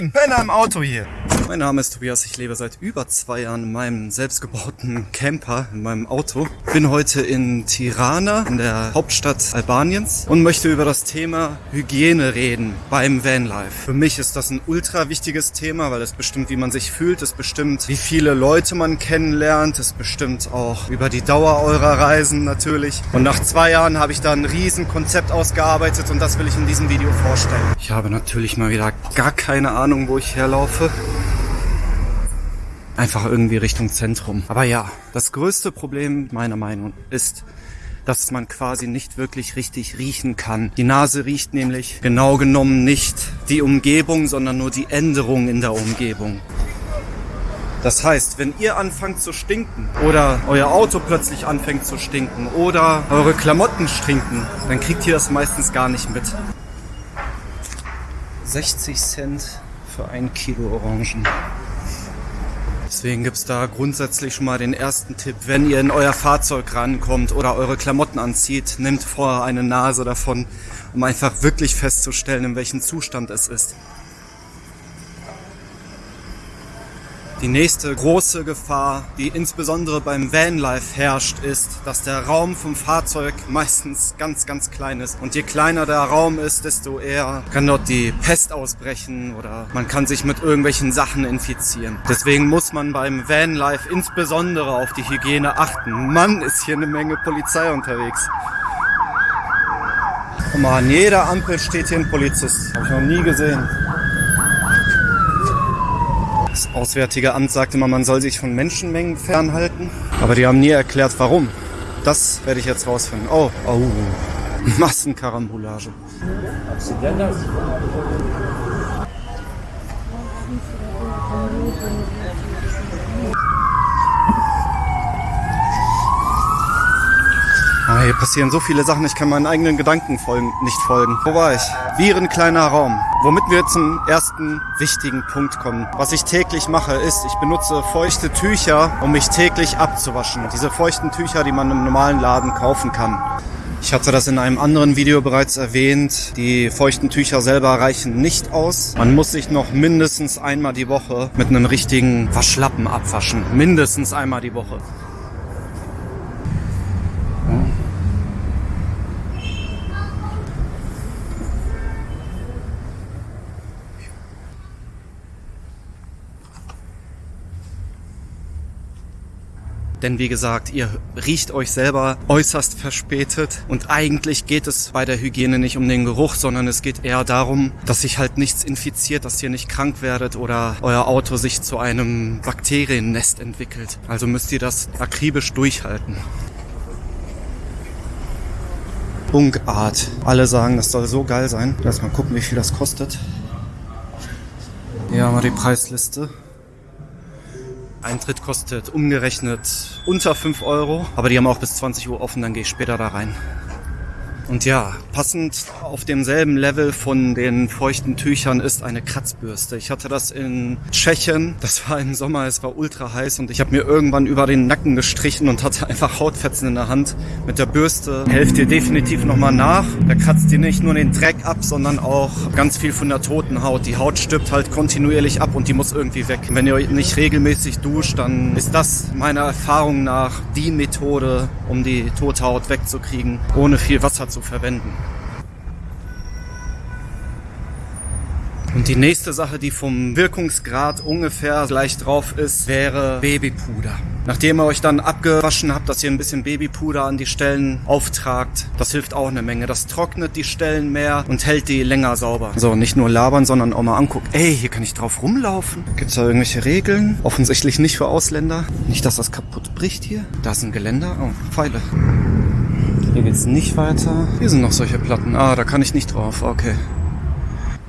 Moin, Penner im Auto hier. Mein Name ist Tobias, ich lebe seit über zwei Jahren in meinem selbstgebauten Camper, in meinem Auto. Bin heute in Tirana, in der Hauptstadt Albaniens und möchte über das Thema Hygiene reden beim Vanlife. Für mich ist das ein ultra wichtiges Thema, weil es bestimmt, wie man sich fühlt, es bestimmt, wie viele Leute man kennenlernt, es bestimmt auch über die Dauer eurer Reisen natürlich. Und nach zwei Jahren habe ich da ein riesen Konzept ausgearbeitet und das will ich in diesem Video vorstellen. Ich habe natürlich mal wieder gar keine Ahnung, wo ich herlaufe einfach irgendwie Richtung Zentrum. Aber ja, das größte Problem meiner Meinung ist, dass man quasi nicht wirklich richtig riechen kann. Die Nase riecht nämlich genau genommen nicht die Umgebung, sondern nur die Änderung in der Umgebung. Das heißt, wenn ihr anfangt zu stinken oder euer Auto plötzlich anfängt zu stinken oder eure Klamotten stinken, dann kriegt ihr das meistens gar nicht mit. 60 Cent für ein Kilo Orangen. Deswegen gibt's da grundsätzlich schon mal den ersten Tipp. Wenn ihr in euer Fahrzeug rankommt oder eure Klamotten anzieht, nehmt vorher eine Nase davon, um einfach wirklich festzustellen, in welchem Zustand es ist. Die nächste große Gefahr, die insbesondere beim Vanlife herrscht, ist, dass der Raum vom Fahrzeug meistens ganz, ganz klein ist. Und je kleiner der Raum ist, desto eher kann dort die Pest ausbrechen oder man kann sich mit irgendwelchen Sachen infizieren. Deswegen muss man beim Vanlife insbesondere auf die Hygiene achten. Mann, ist hier eine Menge Polizei unterwegs. Guck mal, an jeder Ampel steht hier ein Polizist. Habe ich noch nie gesehen. Auswärtige Amt sagte immer, man soll sich von Menschenmengen fernhalten. Aber die haben nie erklärt, warum. Das werde ich jetzt rausfinden. Oh, oh. Massenkarambolage. Hier passieren so viele Sachen, ich kann meinen eigenen Gedanken folgen, nicht folgen. Wo war ich? Viren, kleiner Raum. Womit wir zum ersten wichtigen Punkt kommen. Was ich täglich mache, ist, ich benutze feuchte Tücher, um mich täglich abzuwaschen. Diese feuchten Tücher, die man im normalen Laden kaufen kann. Ich hatte das in einem anderen Video bereits erwähnt. Die feuchten Tücher selber reichen nicht aus. Man muss sich noch mindestens einmal die Woche mit einem richtigen Waschlappen abwaschen. Mindestens einmal die Woche. Denn wie gesagt, ihr riecht euch selber äußerst verspätet und eigentlich geht es bei der Hygiene nicht um den Geruch, sondern es geht eher darum, dass sich halt nichts infiziert, dass ihr nicht krank werdet oder euer Auto sich zu einem Bakteriennest entwickelt. Also müsst ihr das akribisch durchhalten. Bunkart. Alle sagen, das soll so geil sein. Lass mal gucken, wie viel das kostet. Hier haben wir die Preisliste. Eintritt kostet umgerechnet unter 5 Euro, aber die haben auch bis 20 Uhr offen, dann gehe ich später da rein. Und ja, passend auf demselben Level von den feuchten Tüchern ist eine Kratzbürste. Ich hatte das in Tschechien. Das war im Sommer, es war ultra heiß und ich habe mir irgendwann über den Nacken gestrichen und hatte einfach Hautfetzen in der Hand. Mit der Bürste helft ihr definitiv nochmal nach. Da kratzt ihr nicht nur den Dreck ab, sondern auch ganz viel von der toten Haut. Die Haut stirbt halt kontinuierlich ab und die muss irgendwie weg. Wenn ihr nicht regelmäßig duscht, dann ist das meiner Erfahrung nach die Methode, um die tote Haut wegzukriegen, ohne viel Wasser zu verwenden. Und die nächste Sache, die vom Wirkungsgrad ungefähr gleich drauf ist, wäre Babypuder. Nachdem ihr euch dann abgewaschen habt, dass ihr ein bisschen Babypuder an die Stellen auftragt, das hilft auch eine Menge. Das trocknet die Stellen mehr und hält die länger sauber. So, nicht nur labern, sondern auch mal angucken. Ey, hier kann ich drauf rumlaufen. Gibt's da irgendwelche Regeln? Offensichtlich nicht für Ausländer. Nicht, dass das kaputt bricht hier. Da ist ein Geländer. Oh, Pfeile. Hier geht's nicht weiter. Hier sind noch solche Platten. Ah, da kann ich nicht drauf. Okay.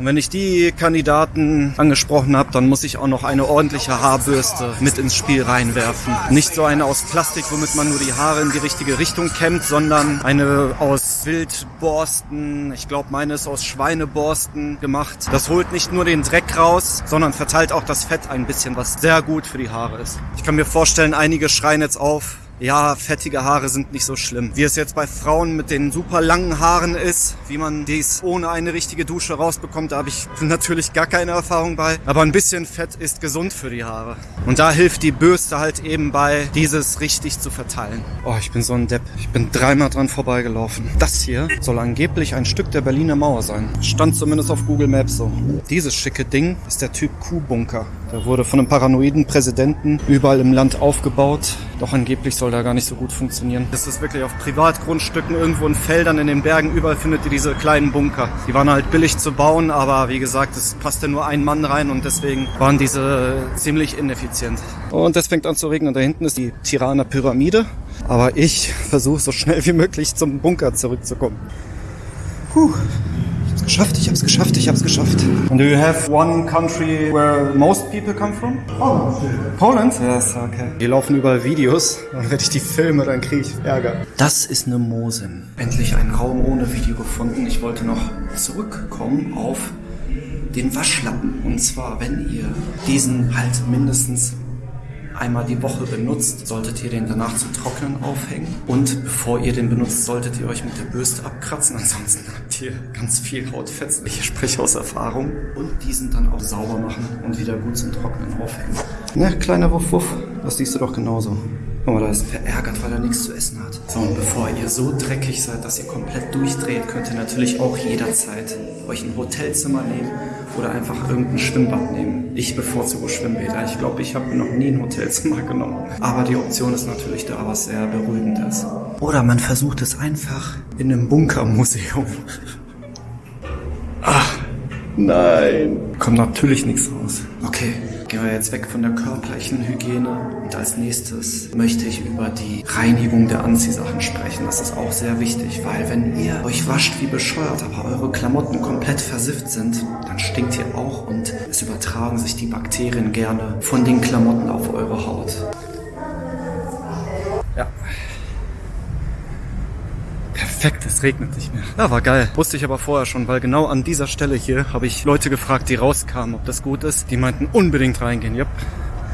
Und wenn ich die Kandidaten angesprochen habe, dann muss ich auch noch eine ordentliche Haarbürste mit ins Spiel reinwerfen. Nicht so eine aus Plastik, womit man nur die Haare in die richtige Richtung kämmt, sondern eine aus Wildborsten. Ich glaube, meine ist aus Schweineborsten gemacht. Das holt nicht nur den Dreck raus, sondern verteilt auch das Fett ein bisschen, was sehr gut für die Haare ist. Ich kann mir vorstellen, einige schreien jetzt auf, ja, fettige Haare sind nicht so schlimm. Wie es jetzt bei Frauen mit den super langen Haaren ist, wie man dies ohne eine richtige Dusche rausbekommt, da habe ich natürlich gar keine Erfahrung bei. Aber ein bisschen Fett ist gesund für die Haare. Und da hilft die Bürste halt eben bei, dieses richtig zu verteilen. Oh, ich bin so ein Depp. Ich bin dreimal dran vorbeigelaufen. Das hier soll angeblich ein Stück der Berliner Mauer sein. Stand zumindest auf Google Maps so. Dieses schicke Ding ist der Typ Q-Bunker. Der wurde von einem paranoiden Präsidenten überall im Land aufgebaut. Doch angeblich soll da gar nicht so gut funktionieren. Das ist wirklich auf Privatgrundstücken, irgendwo in Feldern, in den Bergen, überall findet ihr diese kleinen Bunker. Die waren halt billig zu bauen, aber wie gesagt, es passte nur ein Mann rein und deswegen waren diese ziemlich ineffizient. Und es fängt an zu regnen. Da hinten ist die Tirana Pyramide. Aber ich versuche so schnell wie möglich zum Bunker zurückzukommen. Puh. Ich hab's geschafft, ich hab's geschafft, ich hab's geschafft. And do you have one country where most people come from? Poland. Poland? Yes, okay. Hier laufen überall Videos. Dann werde ich die filme, dann kriege ich Ärger. Das ist eine Mosin. Endlich einen Raum ohne Video gefunden. Ich wollte noch zurückkommen auf den Waschlappen. Und zwar, wenn ihr diesen halt mindestens einmal die Woche benutzt, solltet ihr den danach zum Trocknen aufhängen. Und bevor ihr den benutzt, solltet ihr euch mit der Bürste abkratzen. Ansonsten habt ihr ganz viel Hautfetzen. Ich spreche aus Erfahrung. Und diesen dann auch sauber machen und wieder gut zum Trocknen aufhängen. Na, kleiner Wuff Wuff, das siehst du doch genauso. Guck mal, da ist verärgert, weil er nichts zu essen hat. So, und bevor ihr so dreckig seid, dass ihr komplett durchdreht, könnt ihr natürlich auch jederzeit euch ein Hotelzimmer nehmen oder einfach irgendein Schwimmbad nehmen. Ich bevorzuge Schwimmbäder. Ich glaube, ich habe noch nie ein Hotelzimmer genommen. Aber die Option ist natürlich da was sehr Beruhigendes. Oder man versucht es einfach in einem Bunkermuseum. Ach, nein. Kommt natürlich nichts raus. Okay, gehen wir jetzt weg von der körperlichen Hygiene. Und als nächstes möchte ich über die Reinigung der Anziehsachen sprechen. Das ist auch sehr wichtig, weil wenn ihr euch wascht wie bescheuert, aber eure Klamotten komplett versifft sind, dann stinkt ihr auch und es übertragen sich die Bakterien gerne von den Klamotten auf eure Haut. Perfekt, es regnet nicht mehr. Ja, war geil. Wusste ich aber vorher schon, weil genau an dieser Stelle hier habe ich Leute gefragt, die rauskamen, ob das gut ist. Die meinten unbedingt reingehen. Yep.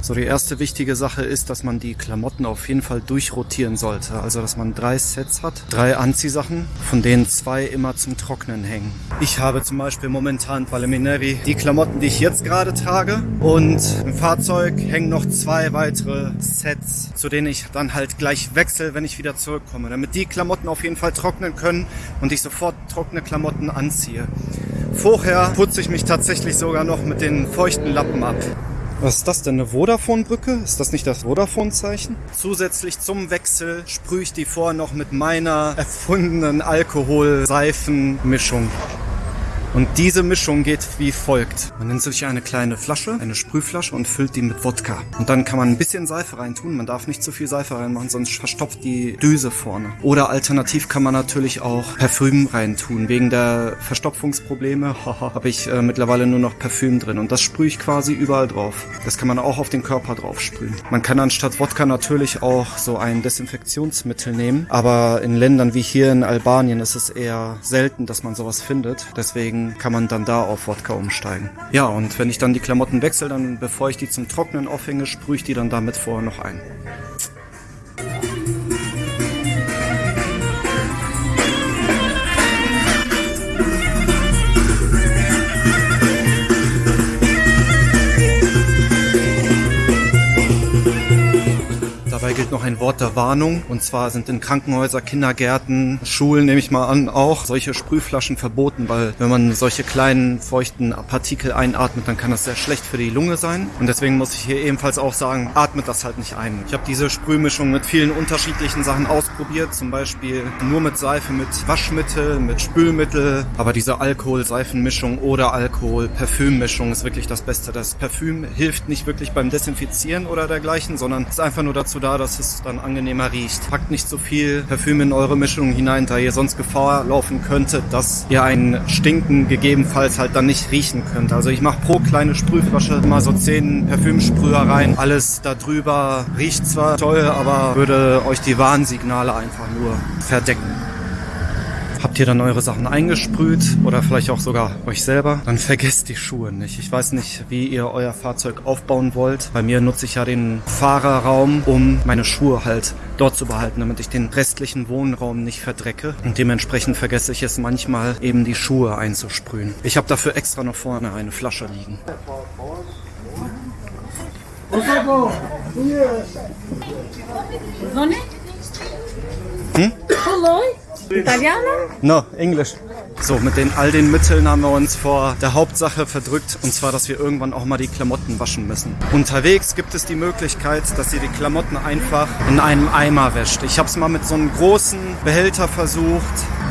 So, die erste wichtige Sache ist, dass man die Klamotten auf jeden Fall durchrotieren sollte. Also, dass man drei Sets hat, drei Anziehsachen, von denen zwei immer zum Trocknen hängen. Ich habe zum Beispiel momentan Palemineri die Klamotten, die ich jetzt gerade trage. Und im Fahrzeug hängen noch zwei weitere Sets, zu denen ich dann halt gleich wechsle, wenn ich wieder zurückkomme. Damit die Klamotten auf jeden Fall trocknen können und ich sofort trockene Klamotten anziehe. Vorher putze ich mich tatsächlich sogar noch mit den feuchten Lappen ab. Was ist das denn, eine Vodafone-Brücke? Ist das nicht das Vodafone-Zeichen? Zusätzlich zum Wechsel sprühe ich die vorher noch mit meiner erfundenen Alkohol-Seifen-Mischung. Und diese Mischung geht wie folgt. Man nimmt sich eine kleine Flasche, eine Sprühflasche und füllt die mit Wodka. Und dann kann man ein bisschen Seife reintun. Man darf nicht zu viel Seife reinmachen, sonst verstopft die Düse vorne. Oder alternativ kann man natürlich auch Parfüm reintun. Wegen der Verstopfungsprobleme habe ich äh, mittlerweile nur noch Parfüm drin. Und das sprühe ich quasi überall drauf. Das kann man auch auf den Körper drauf sprühen. Man kann anstatt Wodka natürlich auch so ein Desinfektionsmittel nehmen. Aber in Ländern wie hier in Albanien ist es eher selten, dass man sowas findet. Deswegen kann man dann da auf Wodka umsteigen. Ja, und wenn ich dann die Klamotten wechsle, dann bevor ich die zum Trocknen aufhänge, sprühe ich die dann damit vorher noch ein. Gilt noch ein Wort der Warnung. Und zwar sind in Krankenhäuser, Kindergärten, Schulen, nehme ich mal an, auch solche Sprühflaschen verboten, weil wenn man solche kleinen feuchten Partikel einatmet, dann kann das sehr schlecht für die Lunge sein. Und deswegen muss ich hier ebenfalls auch sagen, atmet das halt nicht ein. Ich habe diese Sprühmischung mit vielen unterschiedlichen Sachen ausprobiert, zum Beispiel nur mit Seife, mit Waschmittel, mit Spülmittel. Aber diese Alkohol-Seifenmischung oder Alkohol-Parfümmischung ist wirklich das Beste. Das Parfüm hilft nicht wirklich beim Desinfizieren oder dergleichen, sondern ist einfach nur dazu da, dass es dann angenehmer riecht. Packt nicht so viel Parfüm in eure Mischung hinein, da ihr sonst Gefahr laufen könntet, dass ihr ein Stinken gegebenenfalls halt dann nicht riechen könnt. Also ich mache pro kleine Sprühflasche mal so 10 Parfümsprüher rein. Alles drüber riecht zwar toll, aber würde euch die Warnsignale einfach nur verdecken. Habt ihr dann eure Sachen eingesprüht oder vielleicht auch sogar euch selber, dann vergesst die Schuhe nicht. Ich weiß nicht, wie ihr euer Fahrzeug aufbauen wollt. Bei mir nutze ich ja den Fahrerraum, um meine Schuhe halt dort zu behalten, damit ich den restlichen Wohnraum nicht verdrecke. Und dementsprechend vergesse ich es manchmal, eben die Schuhe einzusprühen. Ich habe dafür extra noch vorne eine Flasche liegen. Hm? Italiano? No, Englisch. So, mit den all den Mitteln haben wir uns vor der Hauptsache verdrückt, und zwar, dass wir irgendwann auch mal die Klamotten waschen müssen. Unterwegs gibt es die Möglichkeit, dass ihr die Klamotten einfach in einem Eimer wäscht. Ich habe es mal mit so einem großen Behälter versucht.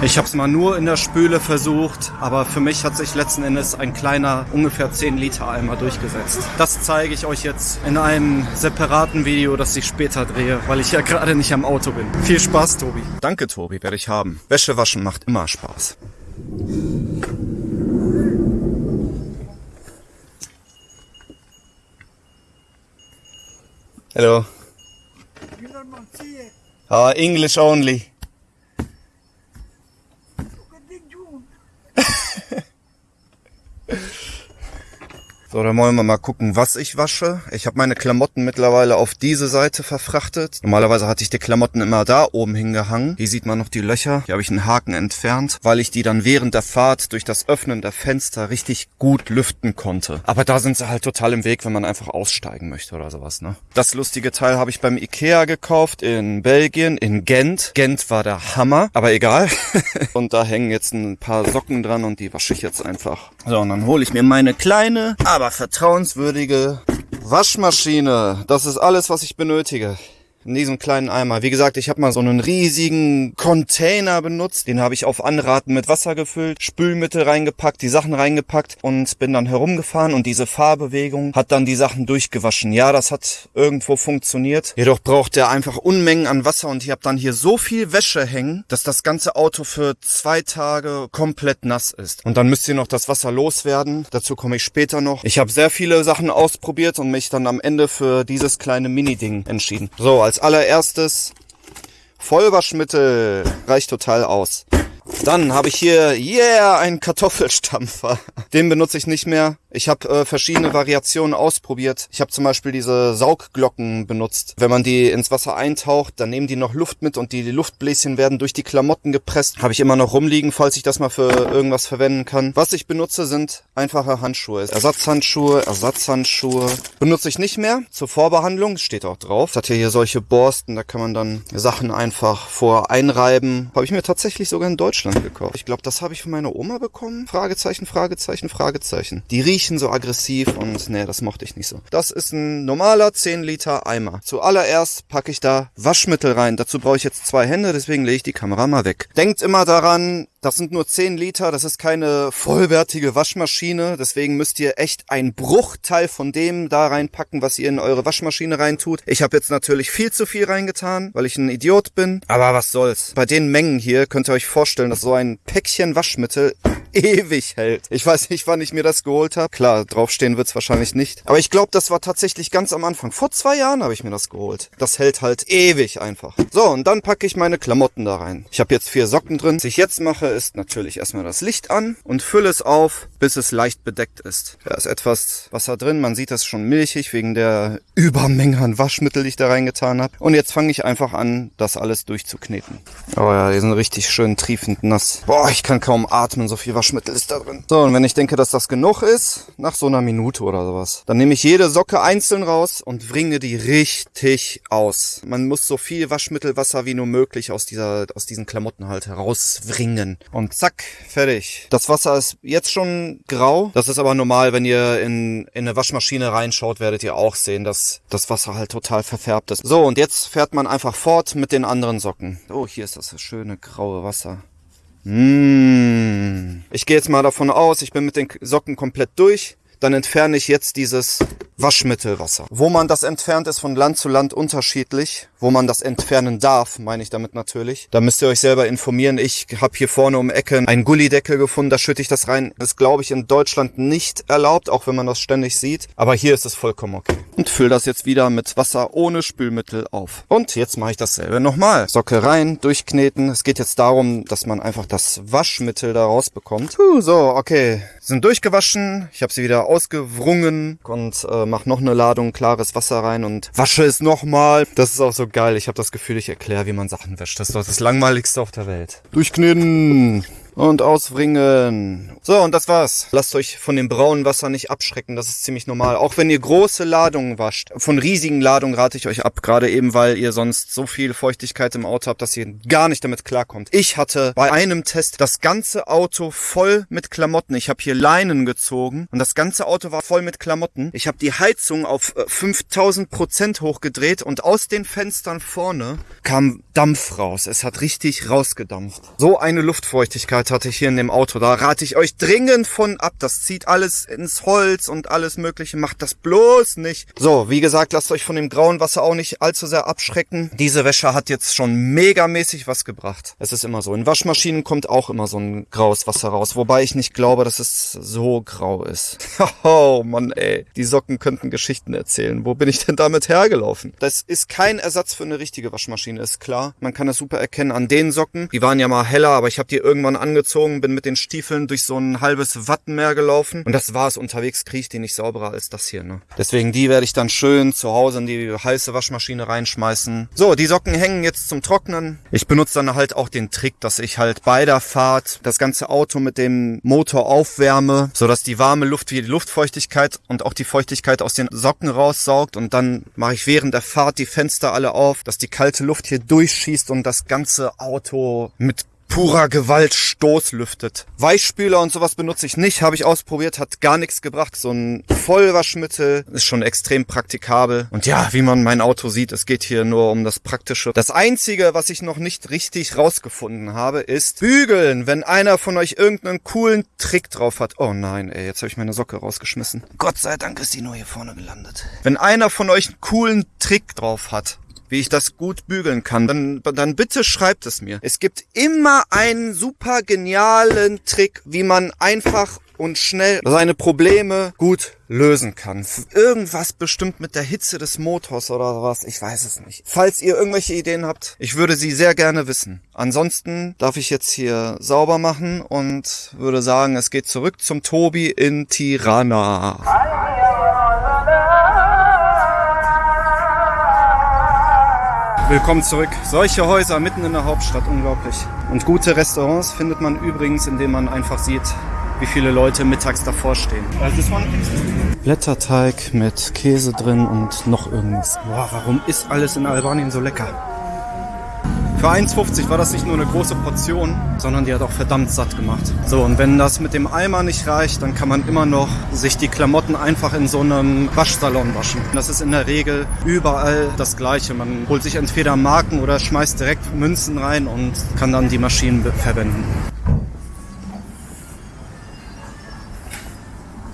Ich habe es mal nur in der Spüle versucht, aber für mich hat sich letzten Endes ein kleiner, ungefähr 10 Liter Eimer durchgesetzt. Das zeige ich euch jetzt in einem separaten Video, das ich später drehe, weil ich ja gerade nicht am Auto bin. Viel Spaß, Tobi. Danke, Tobi, werde ich haben. Wäsche waschen macht immer Spaß. Hello. Uh, English only. So, dann wollen wir mal gucken, was ich wasche. Ich habe meine Klamotten mittlerweile auf diese Seite verfrachtet. Normalerweise hatte ich die Klamotten immer da oben hingehangen. Hier sieht man noch die Löcher. Hier habe ich einen Haken entfernt, weil ich die dann während der Fahrt durch das Öffnen der Fenster richtig gut lüften konnte. Aber da sind sie halt total im Weg, wenn man einfach aussteigen möchte oder sowas. Ne? Das lustige Teil habe ich beim Ikea gekauft in Belgien, in Gent. Gent war der Hammer, aber egal. und da hängen jetzt ein paar Socken dran und die wasche ich jetzt einfach. So, und dann hole ich mir meine kleine aber vertrauenswürdige Waschmaschine. Das ist alles, was ich benötige in diesem kleinen Eimer. Wie gesagt, ich habe mal so einen riesigen Container benutzt. Den habe ich auf Anraten mit Wasser gefüllt, Spülmittel reingepackt, die Sachen reingepackt und bin dann herumgefahren und diese Fahrbewegung hat dann die Sachen durchgewaschen. Ja, das hat irgendwo funktioniert. Jedoch braucht der einfach Unmengen an Wasser und ich habe dann hier so viel Wäsche hängen, dass das ganze Auto für zwei Tage komplett nass ist. Und dann müsst ihr noch das Wasser loswerden. Dazu komme ich später noch. Ich habe sehr viele Sachen ausprobiert und mich dann am Ende für dieses kleine Mini-Ding entschieden. So, als als allererstes Vollwaschmittel reicht total aus. Dann habe ich hier, yeah, einen Kartoffelstampfer. Den benutze ich nicht mehr. Ich habe äh, verschiedene Variationen ausprobiert. Ich habe zum Beispiel diese Saugglocken benutzt. Wenn man die ins Wasser eintaucht, dann nehmen die noch Luft mit und die, Luftbläschen werden durch die Klamotten gepresst. Habe ich immer noch rumliegen, falls ich das mal für irgendwas verwenden kann. Was ich benutze, sind einfache Handschuhe. Ersatzhandschuhe, Ersatzhandschuhe. Benutze ich nicht mehr zur Vorbehandlung. Steht auch drauf. Das hat hier solche Borsten, da kann man dann Sachen einfach vor einreiben. Habe ich mir tatsächlich sogar in Deutschland gekauft. Ich glaube, das habe ich von meiner Oma bekommen. Fragezeichen, Fragezeichen, Fragezeichen. Die riechen riechen so aggressiv und nee, das mochte ich nicht so. Das ist ein normaler 10 Liter Eimer. Zuallererst packe ich da Waschmittel rein. Dazu brauche ich jetzt zwei Hände, deswegen lege ich die Kamera mal weg. Denkt immer daran, das sind nur 10 Liter, das ist keine vollwertige Waschmaschine, deswegen müsst ihr echt einen Bruchteil von dem da reinpacken, was ihr in eure Waschmaschine reintut. Ich habe jetzt natürlich viel zu viel reingetan, weil ich ein Idiot bin, aber was soll's. Bei den Mengen hier könnt ihr euch vorstellen, dass so ein Päckchen Waschmittel ewig hält. Ich weiß nicht, wann ich mir das geholt habe. Klar, draufstehen wird's wahrscheinlich nicht. Aber ich glaube, das war tatsächlich ganz am Anfang. Vor zwei Jahren habe ich mir das geholt. Das hält halt ewig einfach. So, und dann packe ich meine Klamotten da rein. Ich habe jetzt vier Socken drin. Was ich jetzt mache, ist natürlich erstmal das Licht an und fülle es auf, bis es leicht bedeckt ist. Da ist etwas Wasser drin. Man sieht das schon milchig wegen der Übermenge an Waschmittel, die ich da reingetan habe. Und jetzt fange ich einfach an, das alles durchzukneten. Oh ja, die sind richtig schön triefend nass. Boah, ich kann kaum atmen, so viel Waschmittel Waschmittel ist da drin. So, und wenn ich denke, dass das genug ist, nach so einer Minute oder sowas, dann nehme ich jede Socke einzeln raus und wringe die richtig aus. Man muss so viel Waschmittelwasser wie nur möglich aus dieser, aus diesen Klamotten halt herauswringen. Und zack, fertig. Das Wasser ist jetzt schon grau. Das ist aber normal, wenn ihr in, in eine Waschmaschine reinschaut, werdet ihr auch sehen, dass das Wasser halt total verfärbt ist. So, und jetzt fährt man einfach fort mit den anderen Socken. Oh, hier ist das schöne graue Wasser. Mmh. Ich gehe jetzt mal davon aus, ich bin mit den Socken komplett durch. Dann entferne ich jetzt dieses Waschmittelwasser. Wo man das entfernt, ist von Land zu Land unterschiedlich. Wo man das entfernen darf, meine ich damit natürlich. Da müsst ihr euch selber informieren. Ich habe hier vorne um Ecke einen Gullideckel gefunden, da schütte ich das rein. Das ist, glaube ich, in Deutschland nicht erlaubt, auch wenn man das ständig sieht. Aber hier ist es vollkommen okay. Und fülle das jetzt wieder mit Wasser ohne Spülmittel auf. Und jetzt mache ich dasselbe nochmal. Socke rein, durchkneten. Es geht jetzt darum, dass man einfach das Waschmittel da rausbekommt. Puh, so, okay. Sind durchgewaschen. Ich habe sie wieder ausgewrungen und äh, mache noch eine Ladung klares Wasser rein und wasche es nochmal. Das ist auch so geil. Ich habe das Gefühl, ich erkläre, wie man Sachen wäscht. Das ist doch das langweiligste auf der Welt. Durchkneten und auswringen. So, und das war's. Lasst euch von dem braunen Wasser nicht abschrecken, das ist ziemlich normal. Auch wenn ihr große Ladungen wascht. Von riesigen Ladungen rate ich euch ab, gerade eben, weil ihr sonst so viel Feuchtigkeit im Auto habt, dass ihr gar nicht damit klarkommt. Ich hatte bei einem Test das ganze Auto voll mit Klamotten. Ich habe hier Leinen gezogen und das ganze Auto war voll mit Klamotten. Ich habe die Heizung auf 5000 äh, Prozent hochgedreht und aus den Fenstern vorne kam Dampf raus. Es hat richtig rausgedampft. So eine Luftfeuchtigkeit Hatte ich hier in dem Auto. Da rate ich euch dringend von ab. Das zieht alles ins Holz und alles mögliche. Macht das bloß nicht. So, wie gesagt, lasst euch von dem grauen Wasser auch nicht allzu sehr abschrecken. Diese Wäsche hat jetzt schon megamäßig was gebracht. Es ist immer so. In Waschmaschinen kommt auch immer so ein graues Wasser raus. Wobei ich nicht glaube, dass es so grau ist. oh Mann, ey. Die Socken könnten Geschichten erzählen. Wo bin ich denn damit hergelaufen? Das ist kein Ersatz für eine richtige Waschmaschine, ist klar. Man kann das super erkennen an den Socken. Die waren ja mal heller, aber ich habe die irgendwann angefangen angezogen, bin mit den Stiefeln durch so ein halbes Wattenmeer gelaufen. Und das war es. Unterwegs kriege ich die nicht sauberer als das hier. Ne? Deswegen die werde ich dann schön zu Hause in die heiße Waschmaschine reinschmeißen. So, die Socken hängen jetzt zum Trocknen. Ich benutze dann halt auch den Trick, dass ich halt bei der Fahrt das ganze Auto mit dem Motor aufwärme, sodass die warme Luft wie die Luftfeuchtigkeit und auch die Feuchtigkeit aus den Socken raussaugt. Und dann mache ich während der Fahrt die Fenster alle auf, dass die kalte Luft hier durchschießt und das ganze Auto mit purer Gewalt Stoß lüftet. Weichspüler und sowas benutze ich nicht, habe ich ausprobiert, hat gar nichts gebracht. So ein Vollwaschmittel ist schon extrem praktikabel. Und ja, wie man mein Auto sieht, es geht hier nur um das Praktische. Das Einzige, was ich noch nicht richtig rausgefunden habe, ist bügeln. Wenn einer von euch irgendeinen coolen Trick drauf hat. Oh nein, ey, jetzt habe ich meine Socke rausgeschmissen. Gott sei Dank ist die nur hier vorne gelandet. Wenn einer von euch einen coolen Trick drauf hat, wie ich das gut bügeln kann, dann, dann bitte schreibt es mir. Es gibt immer einen super genialen Trick, wie man einfach und schnell seine Probleme gut lösen kann. Irgendwas bestimmt mit der Hitze des Motors oder was, ich weiß es nicht. Falls ihr irgendwelche Ideen habt, ich würde sie sehr gerne wissen. Ansonsten darf ich jetzt hier sauber machen und würde sagen, es geht zurück zum Tobi in Tirana. Willkommen zurück. Solche Häuser mitten in der Hauptstadt, unglaublich. Und gute Restaurants findet man übrigens, indem man einfach sieht, wie viele Leute mittags davor stehen. Blätterteig mit Käse drin und noch irgendwas. Boah, warum ist alles in Albanien so lecker? Für 1,50 war das nicht nur eine große Portion, sondern die hat auch verdammt satt gemacht. So, und wenn das mit dem Eimer nicht reicht, dann kann man immer noch sich die Klamotten einfach in so einem Waschsalon waschen. Das ist in der Regel überall das Gleiche. Man holt sich entweder Marken oder schmeißt direkt Münzen rein und kann dann die Maschinen verwenden.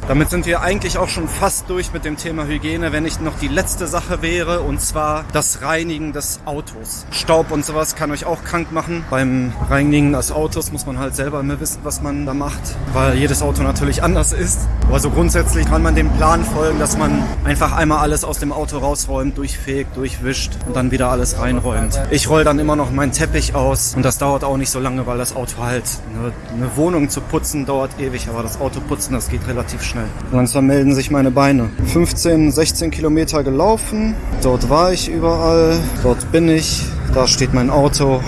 Damit sind wir eigentlich auch schon fast durch mit dem Thema Hygiene, wenn nicht noch die letzte Sache wäre, und zwar das Reinigen des Autos. Staub und sowas kann euch auch krank machen. Beim Reinigen des Autos muss man halt selber immer wissen, was man da macht, weil jedes Auto natürlich anders ist. Aber so grundsätzlich kann man dem Plan folgen, dass man einfach einmal alles aus dem Auto rausräumt, durchfegt, durchwischt und dann wieder alles reinräumt. Ich roll dann immer noch meinen Teppich aus und das dauert auch nicht so lange, weil das Auto halt, eine, eine Wohnung zu putzen dauert ewig, aber das Auto putzen, das geht relativ schnell schnell. Langsam melden sich meine Beine. 15, 16 Kilometer gelaufen. Dort war ich überall. Dort bin ich. Da steht mein Auto.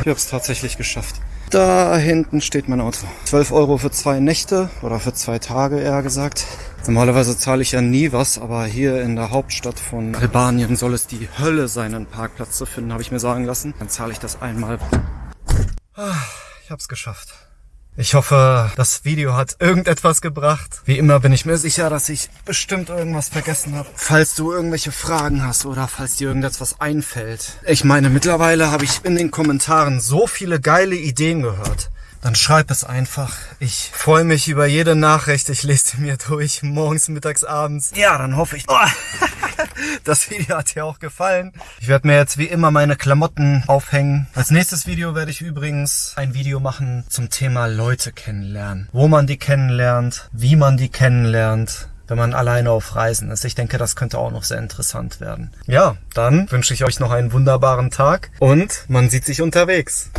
Ich habe es tatsächlich geschafft. Da hinten steht mein Auto. 12 Euro für zwei Nächte oder für zwei Tage eher gesagt. Normalerweise zahle ich ja nie was, aber hier in der Hauptstadt von Albanien soll es die Hölle sein, einen Parkplatz zu finden, habe ich mir sagen lassen. Dann zahle ich das einmal. Ah, ich hab's geschafft. Ich hoffe, das Video hat irgendetwas gebracht. Wie immer bin ich mir sicher, dass ich bestimmt irgendwas vergessen habe. Falls du irgendwelche Fragen hast oder falls dir irgendetwas einfällt. Ich meine, mittlerweile habe ich in den Kommentaren so viele geile Ideen gehört dann schreib es einfach. Ich freue mich über jede Nachricht. Ich lese sie mir durch, morgens, mittags, abends. Ja, dann hoffe ich, oh, das Video hat dir auch gefallen. Ich werde mir jetzt wie immer meine Klamotten aufhängen. Als nächstes Video werde ich übrigens ein Video machen zum Thema Leute kennenlernen. Wo man die kennenlernt, wie man die kennenlernt wenn man alleine auf Reisen ist. Ich denke, das könnte auch noch sehr interessant werden. Ja, dann wünsche ich euch noch einen wunderbaren Tag und man sieht sich unterwegs.